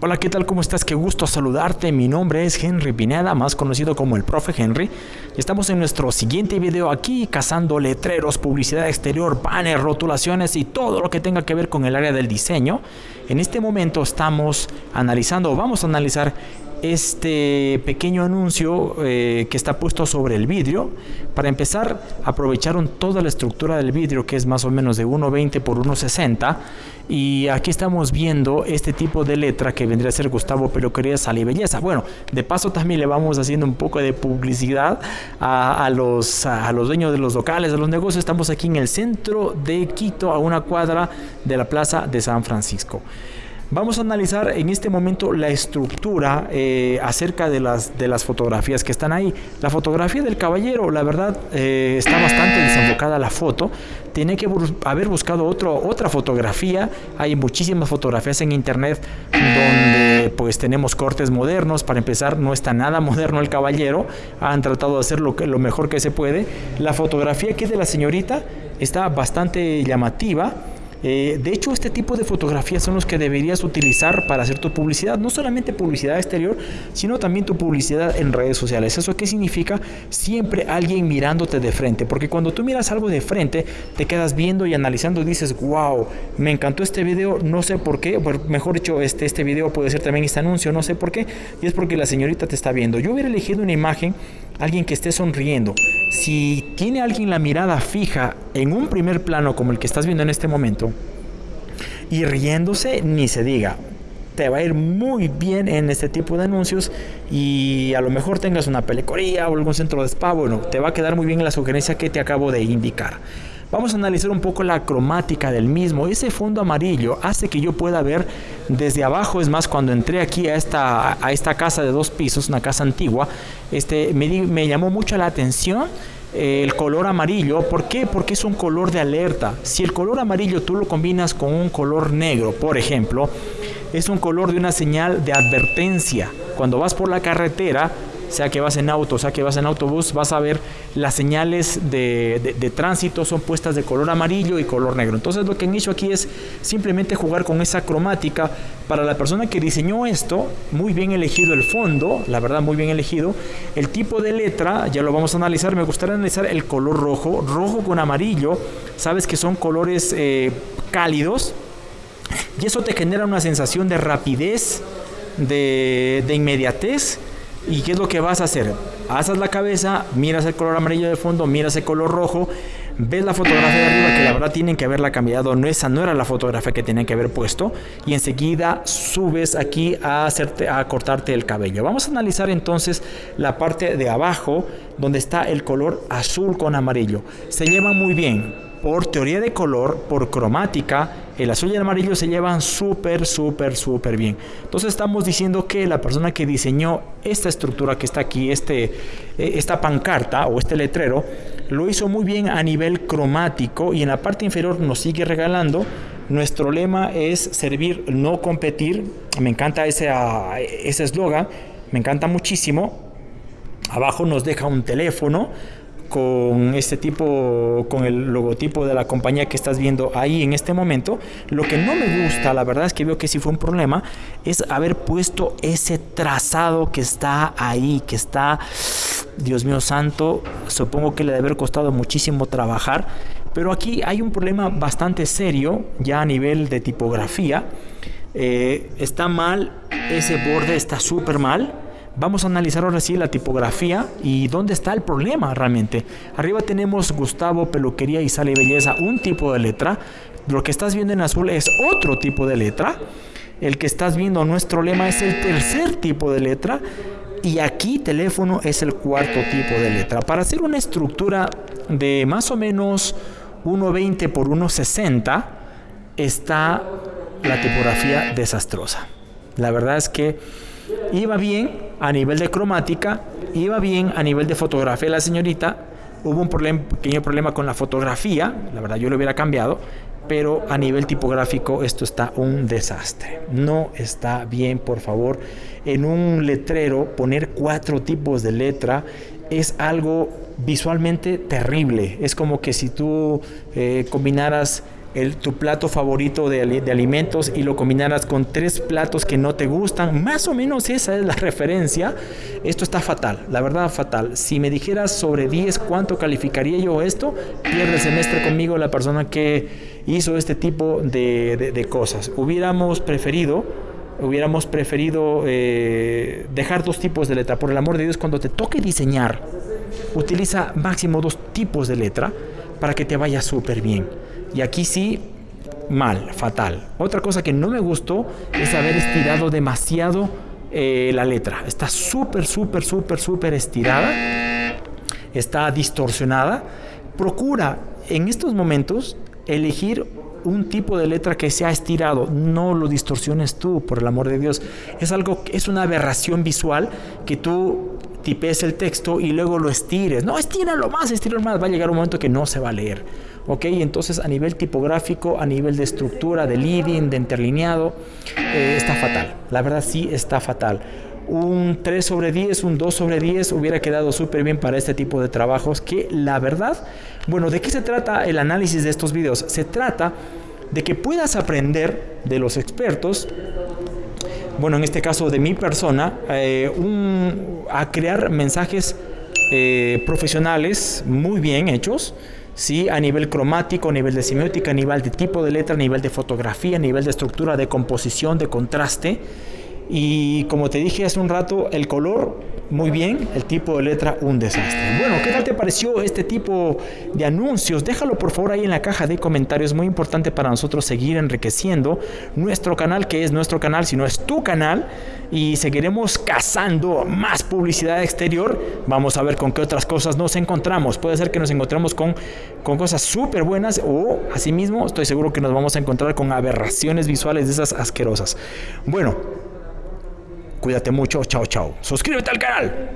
Hola, ¿qué tal? ¿Cómo estás? Qué gusto saludarte. Mi nombre es Henry Pineda, más conocido como el Profe Henry. Estamos en nuestro siguiente video aquí cazando letreros, publicidad exterior, banners, rotulaciones y todo lo que tenga que ver con el área del diseño. En este momento estamos analizando, vamos a analizar este pequeño anuncio eh, que está puesto sobre el vidrio. Para empezar, aprovecharon toda la estructura del vidrio que es más o menos de 1.20 por 1.60 y aquí estamos viendo este tipo de letra que vendría a ser Gustavo Peluquería Sal y Belleza. Bueno, de paso también le vamos haciendo un poco de publicidad a, los, a los dueños de los locales, de los negocios. Estamos aquí en el centro de Quito, a una cuadra de la Plaza de San Francisco. Vamos a analizar en este momento la estructura eh, acerca de las, de las fotografías que están ahí. La fotografía del caballero, la verdad, eh, está bastante desenfocada la foto. Tiene que haber buscado otro, otra fotografía. Hay muchísimas fotografías en internet donde pues tenemos cortes modernos. Para empezar, no está nada moderno el caballero. Han tratado de hacer lo, lo mejor que se puede. La fotografía que es de la señorita está bastante llamativa. Eh, de hecho, este tipo de fotografías son los que deberías utilizar para hacer tu publicidad, no solamente publicidad exterior, sino también tu publicidad en redes sociales. ¿Eso qué significa? Siempre alguien mirándote de frente, porque cuando tú miras algo de frente, te quedas viendo y analizando y dices, wow, me encantó este video, no sé por qué, mejor dicho, este, este video puede ser también este anuncio, no sé por qué, y es porque la señorita te está viendo. Yo hubiera elegido una imagen, alguien que esté sonriendo. Si tiene alguien la mirada fija en un primer plano como el que estás viendo en este momento, y riéndose, ni se diga. Te va a ir muy bien en este tipo de anuncios y a lo mejor tengas una pelecoría o algún centro de spa, bueno, te va a quedar muy bien la sugerencia que te acabo de indicar. Vamos a analizar un poco la cromática del mismo. Ese fondo amarillo hace que yo pueda ver desde abajo. Es más, cuando entré aquí a esta, a esta casa de dos pisos, una casa antigua, este, me, me llamó mucho la atención el color amarillo. ¿Por qué? Porque es un color de alerta. Si el color amarillo tú lo combinas con un color negro, por ejemplo, es un color de una señal de advertencia. Cuando vas por la carretera, sea que vas en auto, sea que vas en autobús, vas a ver las señales de, tránsito son puestas de color amarillo y color negro. Entonces lo que han hecho aquí es simplemente jugar con esa cromática. Para la persona que diseñó esto, muy bien elegido el fondo, la verdad muy bien elegido. El tipo de letra, ya lo vamos a analizar, me gustaría analizar el color rojo, rojo con amarillo. Sabes que son colores eh, cálidos y eso te genera una sensación de rapidez, de, de inmediatez ¿Y qué es lo que vas a hacer? Asas la cabeza, miras el color amarillo de fondo, miras el color rojo, ves la fotografía de arriba que la verdad tienen que haberla cambiado, no esa no era la fotografía que tenían que haber puesto y enseguida subes aquí a hacerte a cortarte el cabello. Vamos a analizar entonces la parte de abajo donde está el color azul con amarillo. Se lleva muy bien por teoría de color, por cromática, el azul y el amarillo se llevan súper, súper, súper bien. Entonces estamos diciendo que la persona que diseñó esta estructura que está aquí, este, eh, esta pancarta o este letrero, lo hizo muy bien a nivel cromático y en la parte inferior nos sigue regalando. Nuestro lema es servir, no competir. Me encanta ese eslogan, me encanta muchísimo. Abajo nos deja un teléfono con este tipo, con el logotipo de la compañía que estás viendo ahí en este momento. Lo que no me gusta, la verdad es que veo que sí fue un problema, es haber puesto ese trazado que está ahí, que está, Dios mío santo, supongo que le debe haber costado muchísimo trabajar, pero aquí hay un problema bastante serio ya a nivel de tipografía. Eh, está mal, ese borde está súper mal Vamos a analizar ahora sí la tipografía y dónde está el problema realmente. Arriba tenemos Gustavo, Peluquería y Sale y Belleza, un tipo de letra. Lo que estás viendo en azul es otro tipo de letra. El que estás viendo nuestro lema es el tercer tipo de letra. Y aquí teléfono es el cuarto tipo de letra. Para hacer una estructura de más o menos 1.20 por 1.60 está la tipografía desastrosa. La verdad es que Iba bien a nivel de cromática, iba bien a nivel de fotografía la señorita. Hubo un pequeño problema con la fotografía, la verdad yo lo hubiera cambiado, pero a nivel tipográfico esto está un desastre. No está bien, por favor. En un letrero poner cuatro tipos de letra es algo visualmente terrible. Es como que si tú eh, combinaras el, tu plato favorito de, alimentos y lo combinaras con tres platos que no te gustan, más o menos esa es la referencia, esto está fatal, la verdad fatal. Si me dijeras sobre 10 cuánto calificaría yo esto, pierde el semestre conmigo la persona que hizo este tipo de cosas. Hubiéramos preferido hubiéramos preferido eh, dejar dos tipos de letra. Por el amor de Dios, cuando te toque diseñar, utiliza máximo dos tipos de letra para que te vaya súper bien. Y aquí sí, mal, fatal. Otra cosa que no me gustó es haber estirado demasiado eh, la letra. Está súper, súper, súper, súper estirada. Está distorsionada. Procura en estos momentos elegir un tipo de letra que se ha estirado, no lo distorsiones tú, por el amor de Dios. Es algo, es una aberración visual que tú tipes el texto y luego lo estires. No, estíralo más, estíralo más. Va a llegar un momento que no se va a leer. ¿Ok? Entonces, a nivel tipográfico, a nivel de estructura, de leading, de interlineado, eh, está fatal. La verdad, sí está fatal un 3 sobre 10, un 2 sobre 10 hubiera quedado súper bien para este tipo de trabajos que la verdad, bueno, ¿de qué se trata el análisis de estos videos? Se trata de que puedas aprender de los expertos, bueno, en este caso de mi persona, eh, a crear mensajes eh, profesionales muy bien hechos, ¿sí? a nivel cromático, a nivel de semiótica, a nivel de tipo de letra, a nivel de fotografía, a nivel de estructura, de composición, de contraste. Y como te dije hace un rato, el color muy bien, el tipo de letra un desastre. Bueno, ¿qué tal te pareció este tipo de anuncios? Déjalo por favor ahí en la caja de comentarios. Muy importante para nosotros seguir enriqueciendo nuestro canal, que es nuestro canal, si no es tu canal. Y seguiremos cazando más publicidad exterior. Vamos a ver con qué otras cosas nos encontramos. Puede ser que nos encontremos con, con cosas súper buenas o asimismo estoy seguro que nos vamos a encontrar con aberraciones visuales de esas asquerosas. Bueno, Cuídate mucho, chao, chao. Suscríbete al canal.